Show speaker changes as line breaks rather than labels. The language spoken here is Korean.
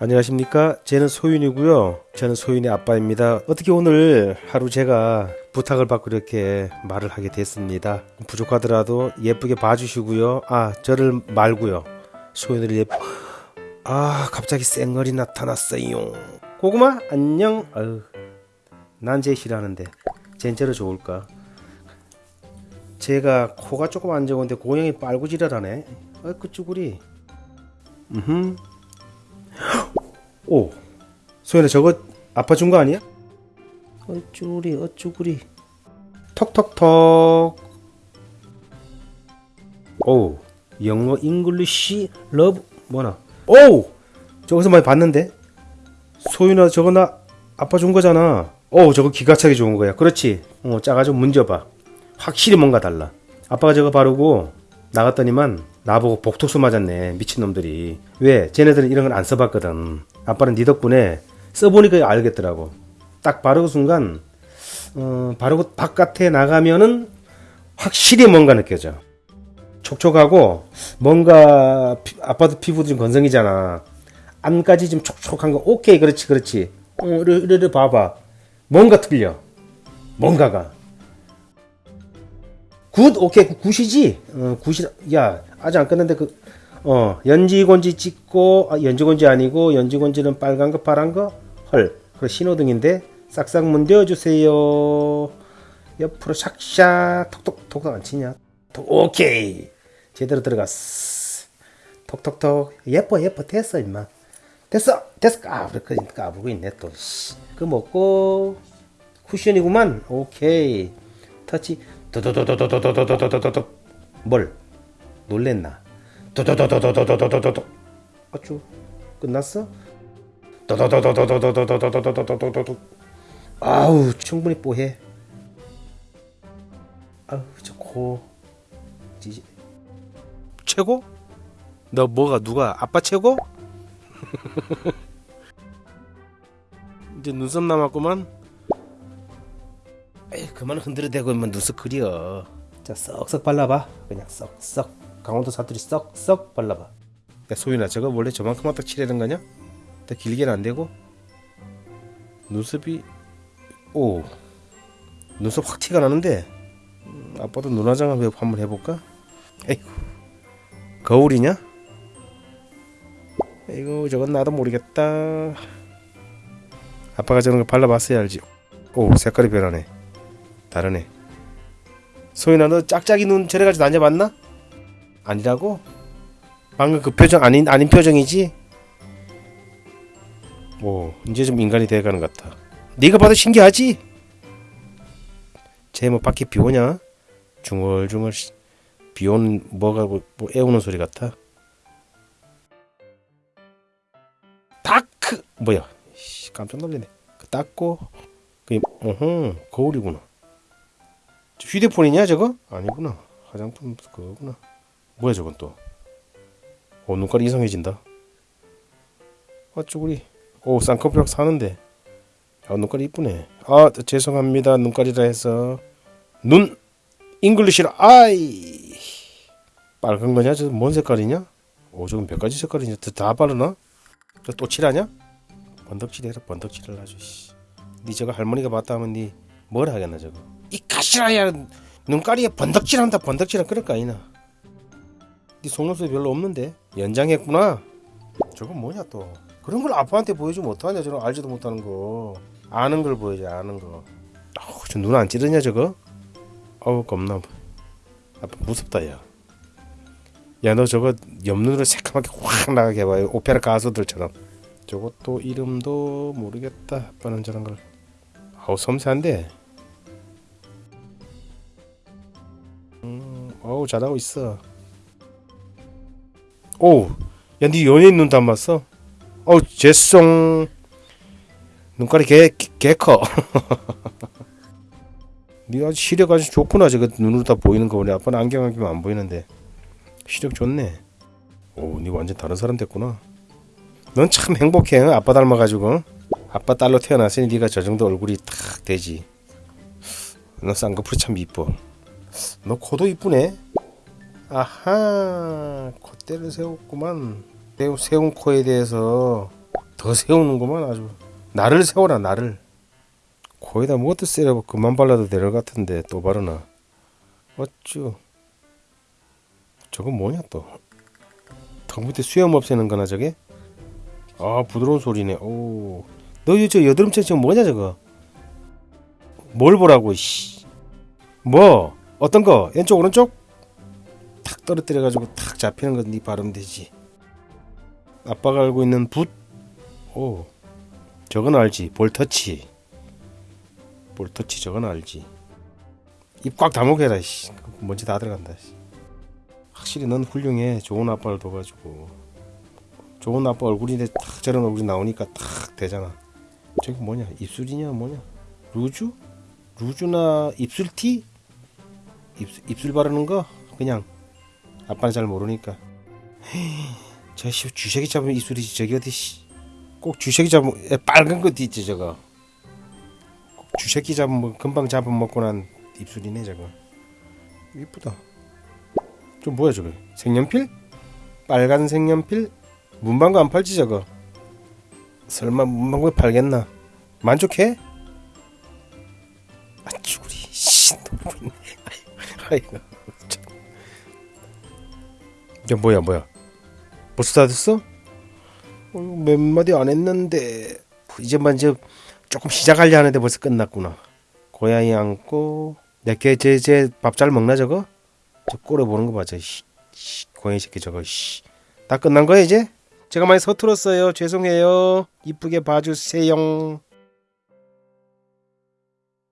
안녕하십니까? 저는 소윤이고요. 저는 소윤의 아빠입니다. 어떻게 오늘 하루 제가 부탁을 받고 이렇게 말을 하게 됐습니다. 부족하더라도 예쁘게 봐주시고요. 아 저를 말고요. 소윤이를 예쁘 아 갑자기 쌩얼이 나타났어요. 고구마 안녕. 아유 난제 싫어하는데. 젠제로 좋을까? 제가 코가 조금 안 좋은데 고양이 빨고 지랄하네. 어쭈구리. 음흠 오 소연아 저거 아빠 준거 아니야? 어쭈구리 어쭈구리. 톡톡톡 오 영어 English love 뭐나? 오 저기서 많이 봤는데? 소윤아 저거 나 아빠 준 거잖아. 오 저거 기가 차게 좋은 거야. 그렇지? 어 작아지고 문져봐. 확실히 뭔가 달라. 아빠가 저거 바르고 나갔더니만 나보고 복토수 맞았네 미친놈들이. 왜? 쟤네들은 이런 건 안 써봤거든 아빠는 네 덕분에 써보니까 알겠더라고. 딱 바르고 순간 어, 바르고 바깥에 나가면은 확실히 뭔가 느껴져. 촉촉하고 뭔가 피, 아빠도 피부도 좀 건성이잖아. 안까지 좀 촉촉한 거 오케이 그렇지 그렇지. 어, 이래, 이래, 봐봐. 뭔가 틀려. 뭔가가. good 오케이 good이지? 어, good이 야 아직 안 끝났는데 그 어 연지곤지 찍고 아, 연지곤지 아니고 연지곤지는 빨간 거 파란 거 헐 그 신호등인데 싹싹 문대어 주세요. 옆으로 샥샥 톡톡 톡톡 안 치냐? 톡, 오케이. 제대로 들어갔어. 톡톡톡. 예뻐 예뻐. 됐어 임마. 됐어 됐어. 까불고 까불고 있네 또그 먹고. 쿠션이구만. 오케이. 터치. 뭘? 놀랬나 도도도도도도도도도도 어쭈 끝났어? 도도도도도도도도도도도도도도 아우 충분히 뽀해. 아우 저코. 지지. 최고? 너 뭐가 누가 아빠 최고? 이제 눈썹 남았구만. 에이 그만 흔들어대고 있면 눈썹 그려. 자 썩썩 발라봐. 그냥 썩썩 강원도 사투리 썩 썩 발라봐. 야 소윤아 저거 원래 저만큼만 딱 칠하는 거냐? 더 길게는 안 되고. 눈썹이 오. 눈썹 확 티가 나는데. 음, 아빠도 눈화장 한번 해볼까? 에이구. 거울이냐? 이거 저건 나도 모르겠다. 아빠가 저런 거 발라봤어야 알지. 오 색깔이 변하네. 다르네. 소윤아 너 짝짝이 눈 저래가지고 다녀봤나? 아니라고? 방금 그 표정 아닌 아닌 표정이지? 오 이제 좀 인간이 돼가는 것 같아 네가 봐도 신기하지? 쟤 뭐 밖에 비 오냐? 중얼중얼 비 오는 뭐가 뭐, 뭐 애우는 소리 같아 다크 뭐야 깜짝 놀랐네 그 닦고 그 어허 거울이구나 휴대폰이냐 저거? 아니구나 화장품 그거구나 뭐야 저건 또? 오, 눈깔이 이상해진다. 어쭈구리. 오 쌍꺼풀 사는데. 아 눈깔이 이쁘네. 아 죄송합니다. 눈깔이라 해서. 눈! English라 eye! 빨간 거냐? 저 뭔 색깔이냐? 오 저건 몇 가지 색깔이냐? 다 바르나? 저 또 칠하냐? 번덕칠해라 번덕칠을 아주 씨. 니 저거 할머니가 봤다 하면 니 뭘 하겠나 저거? 이 가시라야! 눈가리에 번덕칠한다 번덕칠한 그럴 거 아니나 네 속눈썹이 별로 없는데? 연장했구나. 저건 뭐냐 또. 그런 걸 아빠한테 보여주면 어떡하냐 저런 알지도 못하는 거. 아는 걸 보여줘 아는 거. 어, 저눈 안 찌르냐 저거? 어우 겁나 아빠 무섭다 야. 야 너 저거 옆눈으로 새까맣게 확 나가게 해봐요 오페라 가수들처럼. 저것도 이름도 모르겠다 아빠는 저런 걸. 아우 섬세한데. 음, 어우 잘하고 있어 오, 야, 네 연예인 눈 닮았어? 어, 죄송. 눈깔이 개, 개 커. 네 아주 시력 아주 좋구나. 저거 눈으로 다 보이는 거 보네. 아빠는 안경 끼면 안 보이는데. 시력 좋네. 오, 네 완전 다른 사람 됐구나. 넌 참 행복해. 응? 아빠 닮아가지고. 아빠 딸로 태어났으니 네가 저 정도 얼굴이 탁 되지. 너 쌍꺼풀이 참 이뻐. 너 코도 이쁘네. 아하 콧대를 세웠구만. 세운 코에 대해서 더 세우는구만 아주. 나를 세워라 나를. 코에다 뭐도 세려 그만 발라도 될 것 같은데 또 바르나. 어쭈. 저건 뭐냐 또턱 밑에 수염 없애는 거나 저게? 아 부드러운 소리네. 오너 저 여드름체 지금 뭐냐 저거? 뭘 보라고 씨 뭐? 어떤 거? 왼쪽 오른쪽? 탁 떨어뜨려 가지고 탁 잡히는 거네 바르면 되지 아빠가 알고 있는 붓 오, 저건 알지. 볼터치. 볼터치 저건 알지. 입 꽉 다물게 해라. 씨. 먼지 다 들어간다. 씨. 확실히 넌 훌륭해. 좋은 아빠를 둬가지고. 좋은 아빠 얼굴인데 탁 저런 얼굴이 나오니까 탁 되잖아. 저기 뭐냐? 입술이냐 뭐냐? 루즈? 루즈나 입술티? 입, 입술 바르는 거? 그냥 아빠는 잘 모르니까. 저씨 주sä기 잡으면 입술이 저기 어디 씨. 꼭 주sä기 잡으면 에, 빨간 거 있지 저거 꼭 주sä기 잡으면 금방 잡아 먹고 난 입술이네 저거 이쁘다 좀 뭐야 저거 색연필? 빨간 색연필? 문방구 안 팔지 저거 설마 문방구에 팔겠나 만족해? 아 쭈구리 씨 너무 있네 아이고 참. 이게 뭐야 뭐야 벌써 다 됐어? 어, 몇 마디 안 했는데 이제만 이제 조금 시작하려 하는데 벌써 끝났구나. 고양이 안고 내게 제제 밥 잘 먹나 저거? 저 꼬려 보는 거 봐저 씨, 씨, 고양이 새끼 저거 씨. 다 끝난 거야 이제? 제가 많이 서툴었어요. 죄송해요. 이쁘게 봐주세요.